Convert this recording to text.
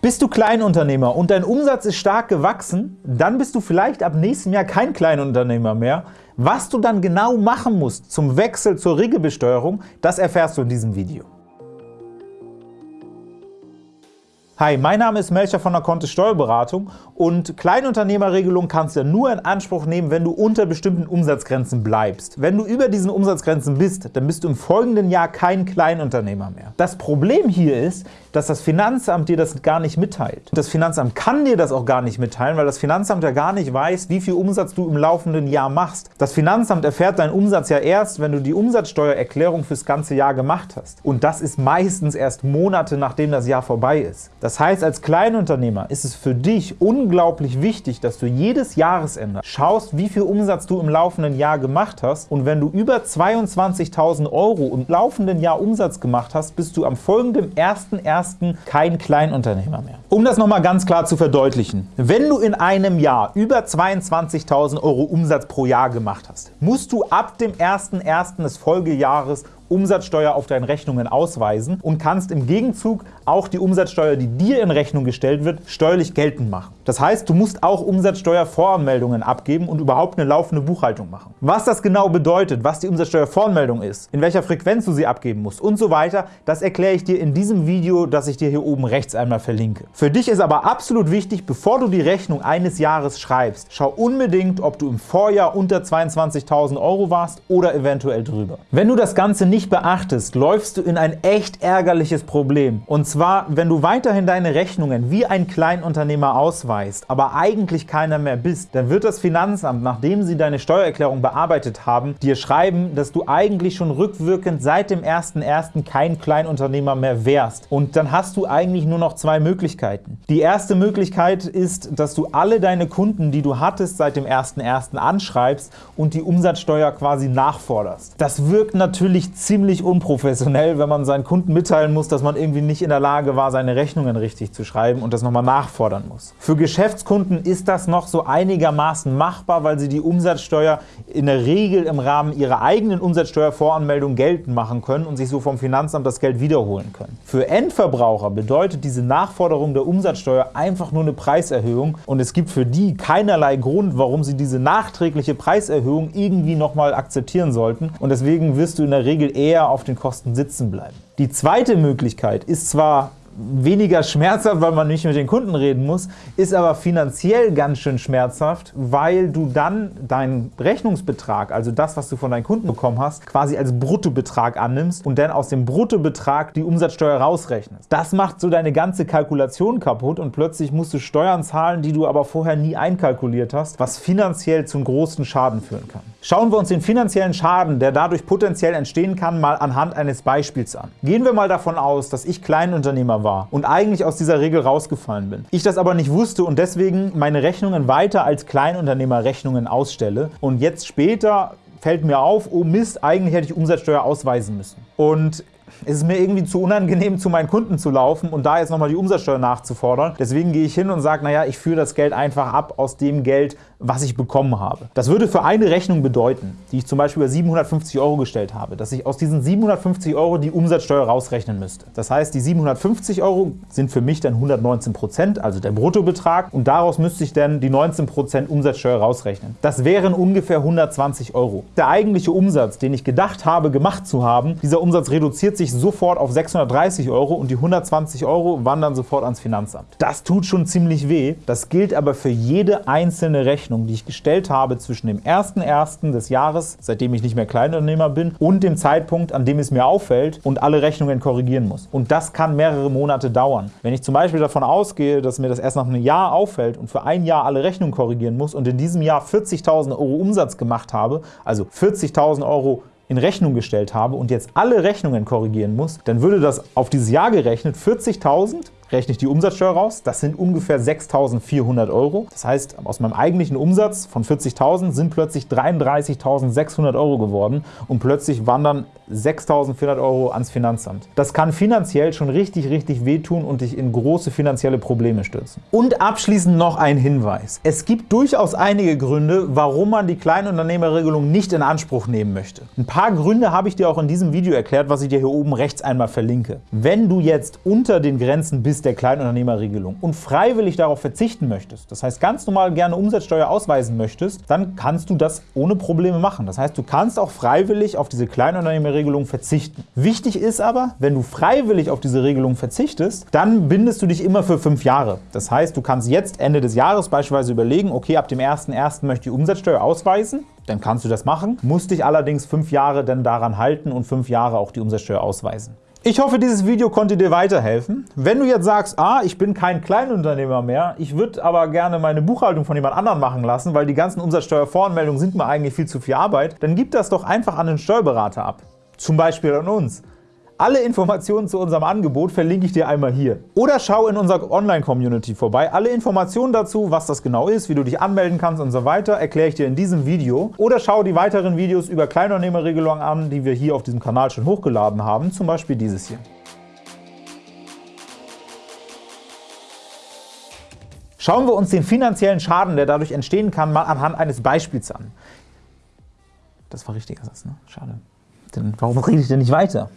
Bist du Kleinunternehmer und dein Umsatz ist stark gewachsen, dann bist du vielleicht ab nächstem Jahr kein Kleinunternehmer mehr. Was du dann genau machen musst zum Wechsel zur Regelbesteuerung, das erfährst du in diesem Video. Hi, mein Name ist Melcher von der Kontist Steuerberatung und Kleinunternehmerregelung kannst du nur in Anspruch nehmen, wenn du unter bestimmten Umsatzgrenzen bleibst. Wenn du über diesen Umsatzgrenzen bist, dann bist du im folgenden Jahr kein Kleinunternehmer mehr. Das Problem hier ist, dass das Finanzamt dir das gar nicht mitteilt. Das Finanzamt kann dir das auch gar nicht mitteilen, weil das Finanzamt ja gar nicht weiß, wie viel Umsatz du im laufenden Jahr machst. Das Finanzamt erfährt deinen Umsatz ja erst, wenn du die Umsatzsteuererklärung fürs ganze Jahr gemacht hast. Und das ist meistens erst Monate, nachdem das Jahr vorbei ist. Das heißt, als Kleinunternehmer ist es für dich unglaublich wichtig, dass du jedes Jahresende schaust, wie viel Umsatz du im laufenden Jahr gemacht hast. Und wenn du über 22.000 Euro im laufenden Jahr Umsatz gemacht hast, bist du am folgenden 1.1. kein Kleinunternehmer mehr. Um das nochmal ganz klar zu verdeutlichen, wenn du in einem Jahr über 22.000 Euro Umsatz pro Jahr gemacht hast, musst du ab dem 1.1. des Folgejahres Umsatzsteuer auf deinen Rechnungen ausweisen und kannst im Gegenzug auch die Umsatzsteuer, die dir in Rechnung gestellt wird, steuerlich geltend machen. Das heißt, du musst auch Umsatzsteuervoranmeldungen abgeben und überhaupt eine laufende Buchhaltung machen. Was das genau bedeutet, was die Umsatzsteuervoranmeldung ist, in welcher Frequenz du sie abgeben musst und so weiter, das erkläre ich dir in diesem Video, das ich dir hier oben rechts einmal verlinke. Für dich ist aber absolut wichtig, bevor du die Rechnung eines Jahres schreibst, schau unbedingt, ob du im Vorjahr unter 22.000 Euro warst oder eventuell drüber. Wenn du das Ganze nicht beachtest, läufst du in ein echt ärgerliches Problem. Und zwar, wenn du weiterhin deine Rechnungen wie ein Kleinunternehmer ausweist, aber eigentlich keiner mehr bist, dann wird das Finanzamt, nachdem sie deine Steuererklärung bearbeitet haben, dir schreiben, dass du eigentlich schon rückwirkend seit dem 01.01. kein Kleinunternehmer mehr wärst. Und dann hast du eigentlich nur noch zwei Möglichkeiten. Die erste Möglichkeit ist, dass du alle deine Kunden, die du hattest seit dem 01.01. anschreibst und die Umsatzsteuer quasi nachforderst. Das wirkt natürlich ziemlich unprofessionell, wenn man seinen Kunden mitteilen muss, dass man irgendwie nicht in der Lage war, seine Rechnungen richtig zu schreiben und das nochmal nachfordern muss. Für Geschäftskunden ist das noch so einigermaßen machbar, weil sie die Umsatzsteuer in der Regel im Rahmen ihrer eigenen Umsatzsteuervoranmeldung geltend machen können und sich so vom Finanzamt das Geld wiederholen können. Für Endverbraucher bedeutet diese Nachforderung der Umsatzsteuer einfach nur eine Preiserhöhung und es gibt für die keinerlei Grund, warum sie diese nachträgliche Preiserhöhung irgendwie nochmal akzeptieren sollten und deswegen wirst du in der Regel eher auf den Kosten sitzen bleiben. Die zweite Möglichkeit ist zwar weniger schmerzhaft, weil man nicht mit den Kunden reden muss, ist aber finanziell ganz schön schmerzhaft, weil du dann deinen Rechnungsbetrag, also das, was du von deinen Kunden bekommen hast, quasi als Bruttobetrag annimmst und dann aus dem Bruttobetrag die Umsatzsteuer rausrechnest. Das macht so deine ganze Kalkulation kaputt und plötzlich musst du Steuern zahlen, die du aber vorher nie einkalkuliert hast, was finanziell zum großen Schaden führen kann. Schauen wir uns den finanziellen Schaden, der dadurch potenziell entstehen kann, mal anhand eines Beispiels an. Gehen wir mal davon aus, dass ich Kleinunternehmer war und eigentlich aus dieser Regel rausgefallen bin. Ich das aber nicht wusste und deswegen meine Rechnungen weiter als Kleinunternehmer Rechnungen ausstelle und jetzt später fällt mir auf, oh Mist, eigentlich hätte ich Umsatzsteuer ausweisen müssen. Und es ist mir irgendwie zu unangenehm, zu meinen Kunden zu laufen und da jetzt nochmal die Umsatzsteuer nachzufordern. Deswegen gehe ich hin und sage, naja, ich führe das Geld einfach ab aus dem Geld, was ich bekommen habe. Das würde für eine Rechnung bedeuten, die ich zum Beispiel über 750 Euro gestellt habe, dass ich aus diesen 750 Euro die Umsatzsteuer rausrechnen müsste. Das heißt, die 750 Euro sind für mich dann 119 Prozent, also der Bruttobetrag, und daraus müsste ich dann die 19 Prozent Umsatzsteuer rausrechnen. Das wären ungefähr 120 Euro. Der eigentliche Umsatz, den ich gedacht habe, gemacht zu haben, dieser Umsatz reduziert sich sofort auf 630 Euro und die 120 Euro wandern sofort ans Finanzamt. Das tut schon ziemlich weh. Das gilt aber für jede einzelne Rechnung die ich gestellt habe zwischen dem 1.1. des Jahres, seitdem ich nicht mehr Kleinunternehmer bin, und dem Zeitpunkt, an dem es mir auffällt und alle Rechnungen korrigieren muss. Und das kann mehrere Monate dauern. Wenn ich zum Beispiel davon ausgehe, dass mir das erst nach einem Jahr auffällt und für ein Jahr alle Rechnungen korrigieren muss und in diesem Jahr 40.000 Euro Umsatz gemacht habe, also 40.000 Euro in Rechnung gestellt habe und jetzt alle Rechnungen korrigieren muss, dann würde das auf dieses Jahr gerechnet 40.000 rechne ich die Umsatzsteuer raus. Das sind ungefähr 6.400 Euro. Das heißt, aus meinem eigentlichen Umsatz von 40.000 sind plötzlich 33.600 Euro geworden und plötzlich wandern 6.400 Euro ans Finanzamt. Das kann finanziell schon richtig, richtig wehtun und dich in große finanzielle Probleme stürzen. Und abschließend noch ein Hinweis. Es gibt durchaus einige Gründe, warum man die Kleinunternehmerregelung nicht in Anspruch nehmen möchte. Ein paar Gründe habe ich dir auch in diesem Video erklärt, was ich dir hier oben rechts einmal verlinke. Wenn du jetzt unter den Grenzen bist, bist der Kleinunternehmerregelung und freiwillig darauf verzichten möchtest, das heißt ganz normal gerne Umsatzsteuer ausweisen möchtest, dann kannst du das ohne Probleme machen. Das heißt, du kannst auch freiwillig auf diese Kleinunternehmerregelung verzichten. Wichtig ist aber, wenn du freiwillig auf diese Regelung verzichtest, dann bindest du dich immer für fünf Jahre. Das heißt, du kannst jetzt Ende des Jahres beispielsweise überlegen, okay, ab dem 1.1. möchte ich Umsatzsteuer ausweisen, dann kannst du das machen, musst dich allerdings fünf Jahre dann daran halten und fünf Jahre auch die Umsatzsteuer ausweisen. Ich hoffe, dieses Video konnte dir weiterhelfen. Wenn du jetzt sagst, ah, ich bin kein Kleinunternehmer mehr, ich würde aber gerne meine Buchhaltung von jemand anderem machen lassen, weil die ganzen Umsatzsteuervoranmeldungen sind mir eigentlich viel zu viel Arbeit, dann gib das doch einfach an den Steuerberater ab. Zum Beispiel an uns. Alle Informationen zu unserem Angebot verlinke ich dir einmal hier. Oder schau in unserer Online-Community vorbei. Alle Informationen dazu, was das genau ist, wie du dich anmelden kannst und so weiter, erkläre ich dir in diesem Video. Oder schau die weiteren Videos über Kleinunternehmerregelungen an, die wir hier auf diesem Kanal schon hochgeladen haben, zum Beispiel dieses hier. Schauen wir uns den finanziellen Schaden, der dadurch entstehen kann, mal anhand eines Beispiels an. Das war richtiger Satz, ne? Schade. Denn warum rede ich denn nicht weiter?